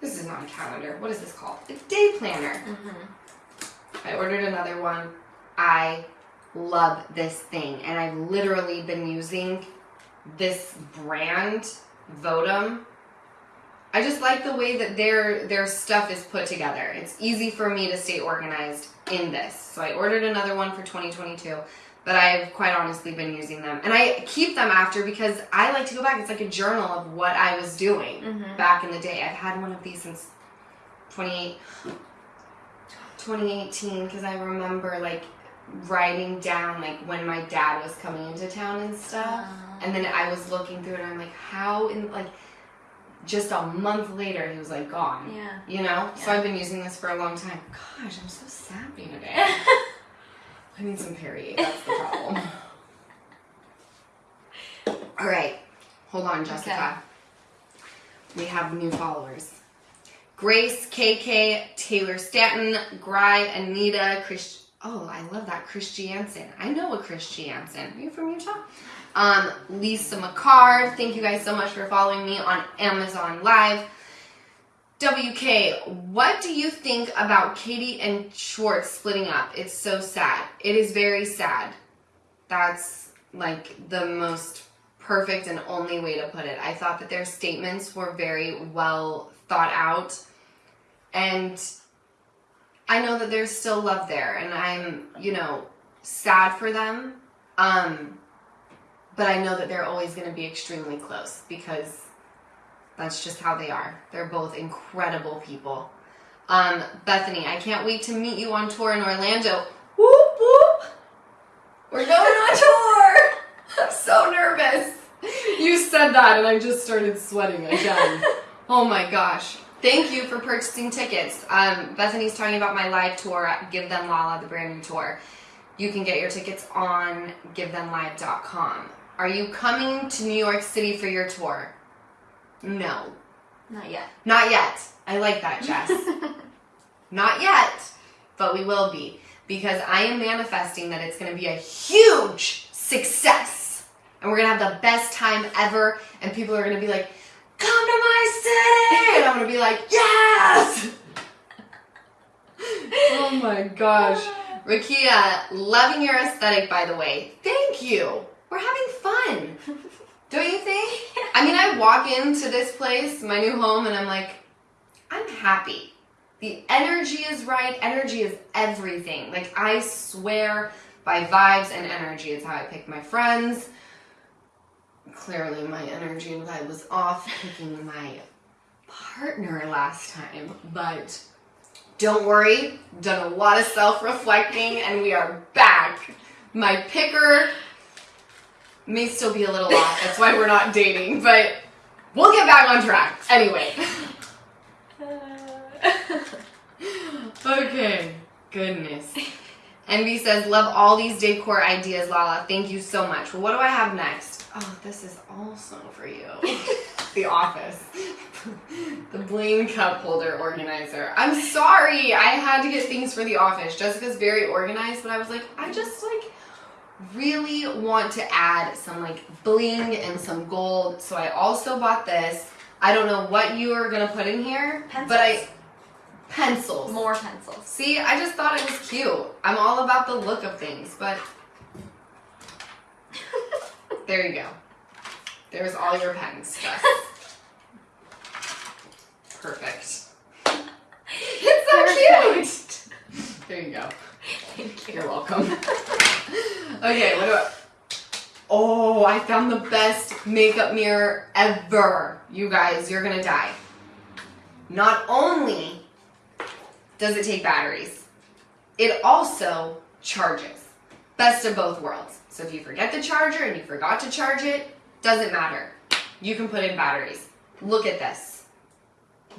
this is not a calendar. What is this called? A day planner. Mm-hmm. I ordered another one. I love this thing, and I've literally been using this brand, Votum. I just like the way that their their stuff is put together. It's easy for me to stay organized in this. So I ordered another one for 2022, but I've quite honestly been using them. And I keep them after because I like to go back. It's like a journal of what I was doing Mhm. back in the day. I've had one of these since 28 2018 because I remember like writing down like when my dad was coming into town and stuff. And then I was looking through it and I'm like, how in like just a month later he was like gone. Yeah. You know? So I've been using this for a long time. Gosh, I'm so sappy today. I need some Perrier. That's the problem. All right. Hold on, Jessica. We have new followers. Grace, KK, Taylor Stanton, Gry, Anita, Chris. Oh, I love that. Chris Jansen. I know a Chris Jansen. Are you from Utah? Um, Lisa McCarr. Thank you guys so much for following me on Amazon Live. WK, what do you think about Katie and Schwartz splitting up? It's so sad. It is very sad. That's like the most perfect and only way to put it. I thought that their statements were very well thought out. And I know that there's still love there and I'm, you know, sad for them. Um but I know that they're always going to be extremely close because that's just how they are. They're both incredible people. Um, Bethany, I can't wait to meet you on tour in Orlando. Whoop whoop! We're going on tour. I'm so nervous. You said that, and I just started sweating again. oh my gosh. Thank you for purchasing tickets. Um, Bethany's talking about my live tour at Give Them Lala, the brand new tour. You can get your tickets on givethemlive.com. Are you coming to New York City for your tour? No. Not yet. Not yet. I like that, Jess. Not yet, but we will be because I am manifesting that it's going to be a huge success. And we're going to have the best time ever. And people are going to be like, come to my city. And I'm going to be like, yes. oh my gosh. Rakia, loving your aesthetic, by the way. Thank you. We're having fun. Don't you think? I mean, I walk into this place, my new home, and I'm like, I'm happy. The energy is right. Energy is everything. Like, I swear by vibes and energy. It's how I pick my friends. Clearly, my energy and vibe was off picking my partner last time, but don't worry. Done a lot of self reflecting, and we are back. My picker may still be a little off. That's why we're not dating, but we'll get back on track. Anyway. Okay. Goodness. Envy says, love all these decor ideas, Lala. Thank you so much. Well, what do I have next? Oh, this is also for you. the office. the Blaine cup holder organizer. I'm sorry. I had to get things for the office. Jessica's very organized, but I was like, I just like really want to add some like bling and some gold. So I also bought this. I don't know what you are gonna put in here, but I pencils. More pencils. See, I just thought it was cute. I'm all about the look of things, but there you go. There's all your pens. Perfect. It's so cute. There you go. Thank you. You're welcome. okay, what I? Oh, I found the best makeup mirror ever. You guys, you're gonna die. Not only does it take batteries, it also charges. Best of both worlds. So if you forget the charger and you forgot to charge it, doesn't matter. You can put in batteries. Look at this.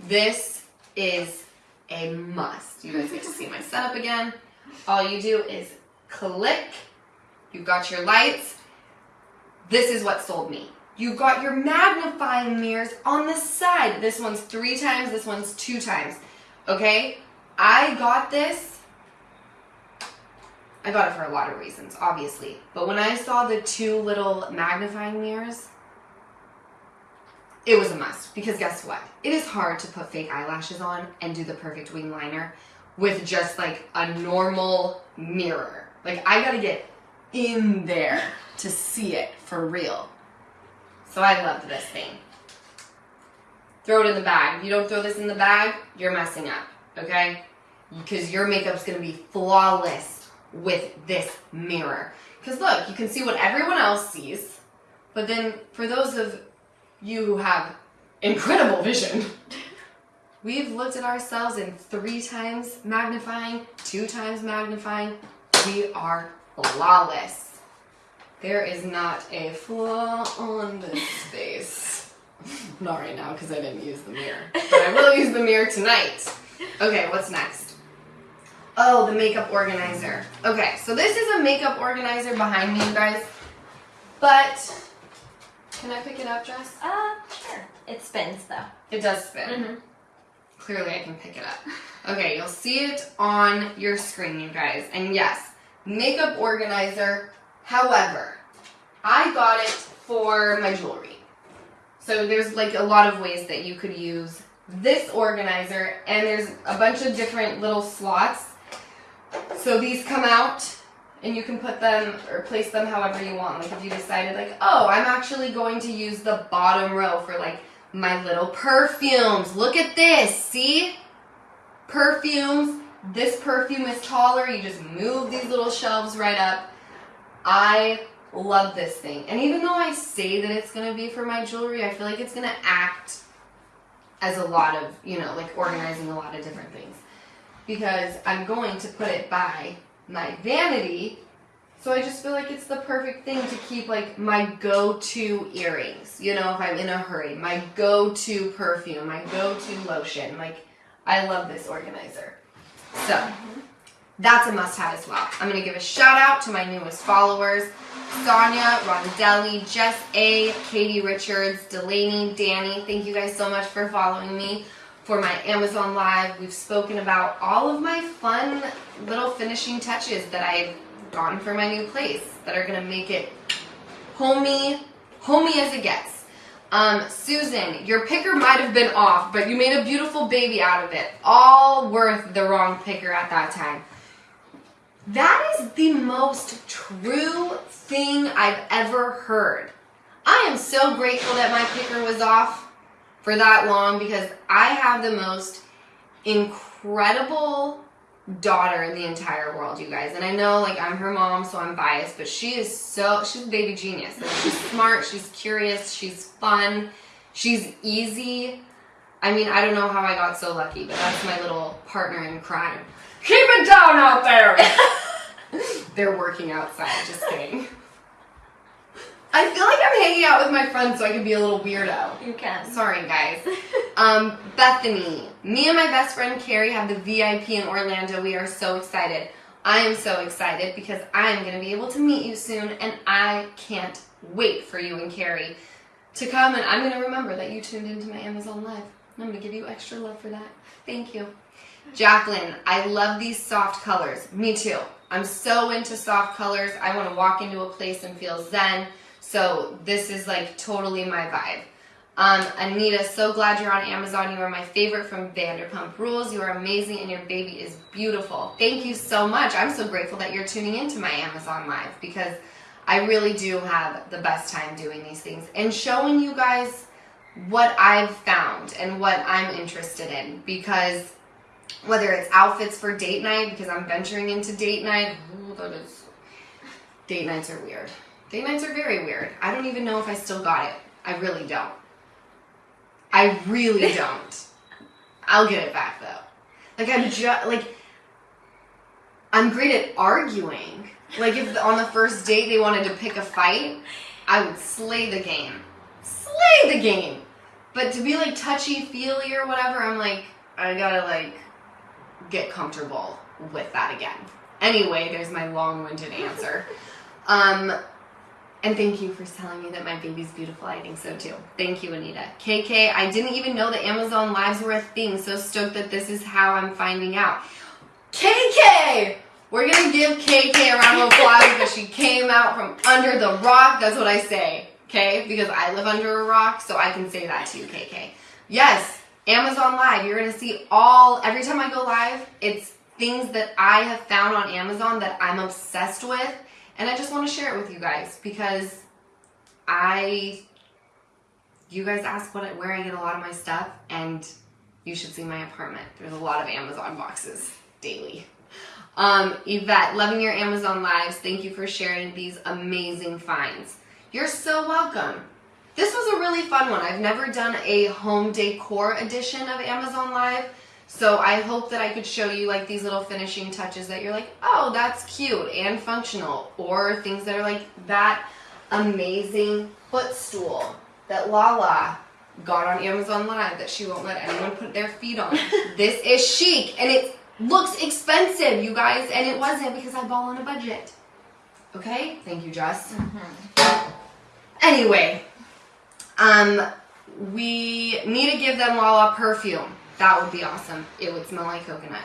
This is a must. You guys get to see my setup again. All you do is click. You've got your lights. This is what sold me. You've got your magnifying mirrors on the side. This one's three times, this one's two times. Okay? I got this. I got it for a lot of reasons, obviously. But when I saw the two little magnifying mirrors, it was a must. Because guess what? It is hard to put fake eyelashes on and do the perfect wing liner with just like a normal mirror. Like, I gotta get in there to see it for real. So I love this thing. Throw it in the bag. If you don't throw this in the bag, you're messing up, okay? Because your makeup's gonna be flawless with this mirror. Because look, you can see what everyone else sees, but then for those of you who have incredible vision, we've looked at ourselves in three times magnifying, two times magnifying. We are flawless. There is not a flaw on this face. Not right now because I didn't use the mirror. But I will use the mirror tonight. Okay, what's next? Oh, the makeup organizer. Okay, so this is a makeup organizer behind me, you guys. But, can I pick it up, Jess? Uh, sure. It spins though. It does spin. Mm-hmm. Clearly, I can pick it up. Okay, you'll see it on your screen, you guys. And yes, makeup organizer. However, I got it for my jewelry. So there's like a lot of ways that you could use this organizer, and there's a bunch of different little slots. So these come out, and you can put them or place them however you want. Like if you decided, like, oh, I'm actually going to use the bottom row for like my little perfumes. Look at this, see? Perfumes. This perfume is taller. You just move these little shelves right up. I love this thing. And even though I say that it's going to be for my jewelry, I feel like it's going to act as a lot of, you know, like organizing a lot of different things. Because I'm going to put it by my vanity So I just feel like it's the perfect thing to keep like my go-to earrings. You know, if I'm in a hurry, my go-to perfume, my go-to lotion. Like I love this organizer. So that's a must-have as well. I'm gonna give a shout out to my newest followers. Sonia, Rondelli, Jess A, Katie Richards, Delaney, Danny. Thank you guys so much for following me for my Amazon Live. We've spoken about all of my fun little finishing touches that I've gotten for my new place that are gonna make it homey, homey as it gets. Um, Susan, your picker might have been off, but you made a beautiful baby out of it. All worth the wrong picker at that time. That is the most true thing I've ever heard. I am so grateful that my picker was off for that long because I have the most incredible daughter in the entire world, you guys. And I know like I'm her mom, so I'm biased, but she is so she's a baby genius. Like, she's smart, she's curious, she's fun, she's easy. I mean, I don't know how I got so lucky, but that's my little partner in crime. Keep it down out there. They're working outside, just kidding. I feel like I'm hanging out with my friends so I can be a little weirdo. You can. Sorry, guys. Um, Bethany, me and my best friend Carrie have the VIP in Orlando. We are so excited. I am so excited because I am going to be able to meet you soon, and I can't wait for you and Carrie to come. And I'm going to remember that you tuned into my Amazon Live. I'm going to give you extra love for that. Thank you. Jacqueline, I love these soft colors. Me too. I'm so into soft colors. I want to walk into a place and feel zen. So this is like totally my vibe. Um, Anita, so glad you're on Amazon. You are my favorite from Vanderpump Rules. You are amazing and your baby is beautiful. Thank you so much. I'm so grateful that you're tuning into my Amazon Live because I really do have the best time doing these things and showing you guys what I've found and what I'm interested in because whether it's outfits for date night because I'm venturing into date night. Ooh, that is date nights are weird. Date nights are very weird. I don't even know if I still got it. I really don't. I really don't. I'll get it back though. Like I'm just like I'm great at arguing. Like if on the first date they wanted to pick a fight, I would slay the game. Slay the game. But to be like touchy feely or whatever, I'm like I gotta like get comfortable with that again. Anyway, there's my long-winded answer. Um, and thank you for telling me that my baby's beautiful. I think so too. Thank you, Anita. KK, I didn't even know that Amazon Lives were a thing. So stoked that this is how I'm finding out. KK! We're gonna give KK a round of applause because she came out from under the rock. That's what I say, okay? Because I live under a rock, so I can say that to you, KK. Yes, Amazon Live. You're gonna see all, every time I go live, it's things that I have found on Amazon that I'm obsessed with and I just want to share it with you guys because I, you guys ask what where I get a lot of my stuff, and you should see my apartment. There's a lot of Amazon boxes daily. Um, Yvette, loving your Amazon lives. Thank you for sharing these amazing finds. You're so welcome. This was a really fun one. I've never done a home decor edition of Amazon Live. So I hope that I could show you like these little finishing touches that you're like, oh, that's cute and functional. Or things that are like that amazing footstool that Lala got on Amazon Live that she won't let anyone put their feet on. this is chic and it looks expensive, you guys, and it wasn't because I ball on a budget. Okay? Thank you, Jess. Mm-hmm. Anyway, um, we need to give them Lala perfume. That would be awesome. It would smell like coconut.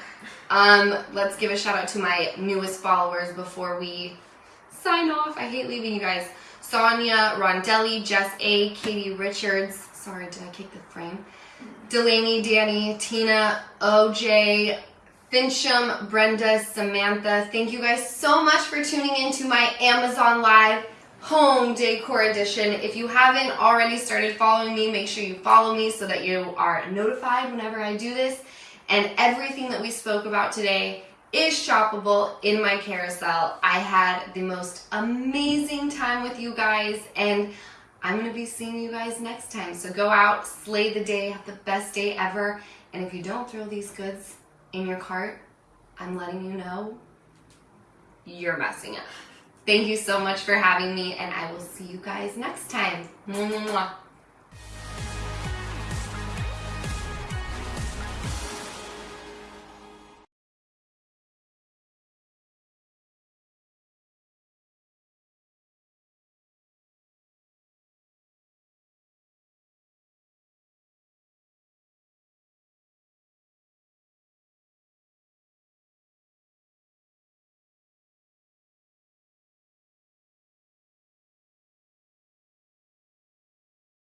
Um, let's give a shout out to my newest followers before we sign off. I hate leaving you guys. Sonia, Rondelli, Jess A, Katie Richards. Sorry, did I kick the frame? Delaney, Danny, Tina, OJ, Fincham, Brenda, Samantha. Thank you guys so much for tuning in to my Amazon Live home decor edition. If you haven't already started following me, make sure you follow me so that you are notified whenever I do this. And everything that we spoke about today is shoppable in my carousel. I had the most amazing time with you guys and I'm to be seeing you guys next time. So go out, slay the day, have the best day ever. And if you don't throw these goods in your cart, I'm letting you know you're messing up. Thank you so much for having me, and I will see you guys next time. Mwah.